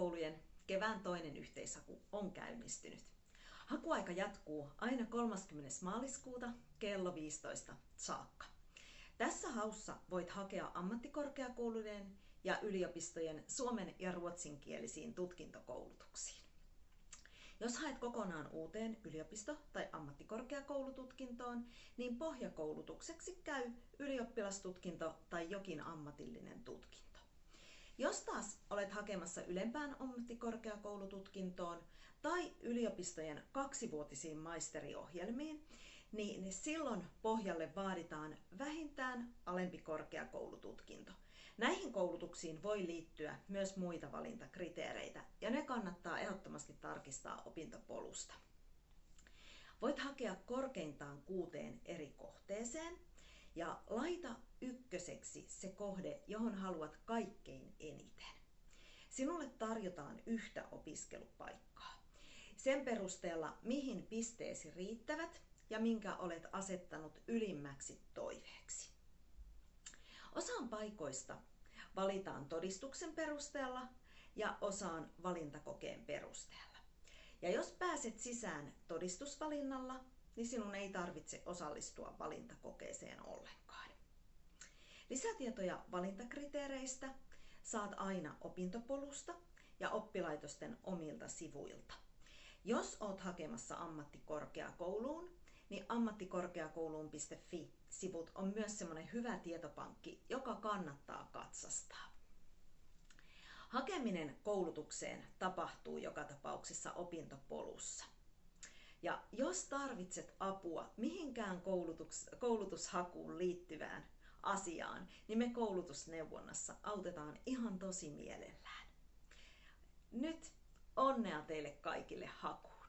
Korkeakoulujen kevään toinen yhteishaku on käynnistynyt. Hakuaika jatkuu aina 30. maaliskuuta kello 15 saakka. Tässä haussa voit hakea ammattikorkeakoulujen ja yliopistojen suomen ja ruotsinkielisiin tutkintokoulutuksiin. Jos haet kokonaan uuteen yliopisto- tai ammattikorkeakoulututkintoon, niin pohjakoulutukseksi käy ylioppilastutkinto tai jokin ammatillinen tutkinto. Jos taas olet hakemassa ylempään ammattikorkeakoulututkintoon tai yliopistojen kaksivuotisiin maisteriohjelmiin, niin silloin pohjalle vaaditaan vähintään alempi korkeakoulututkinto. Näihin koulutuksiin voi liittyä myös muita valintakriteereitä ja ne kannattaa ehdottomasti tarkistaa opintopolusta. Voit hakea korkeintaan kuuteen eri kohteeseen ja laita ykköseksi se kohde, johon haluat kaikkein eniten. Sinulle tarjotaan yhtä opiskelupaikkaa. Sen perusteella, mihin pisteesi riittävät ja minkä olet asettanut ylimmäksi toiveeksi. Osaan paikoista valitaan todistuksen perusteella ja osaan valintakokeen perusteella. Ja jos pääset sisään todistusvalinnalla, niin sinun ei tarvitse osallistua valintakokeeseen ollenkaan. Lisätietoja valintakriteereistä saat aina opintopolusta ja oppilaitosten omilta sivuilta. Jos oot hakemassa ammattikorkeakouluun, niin ammattikorkeakouluun.fi-sivut on myös semmoinen hyvä tietopankki, joka kannattaa katsastaa. Hakeminen koulutukseen tapahtuu joka tapauksessa opintopolussa. Ja jos tarvitset apua mihinkään koulutus, koulutushakuun liittyvään asiaan, niin me koulutusneuvonnassa autetaan ihan tosi mielellään. Nyt onnea teille kaikille hakuun!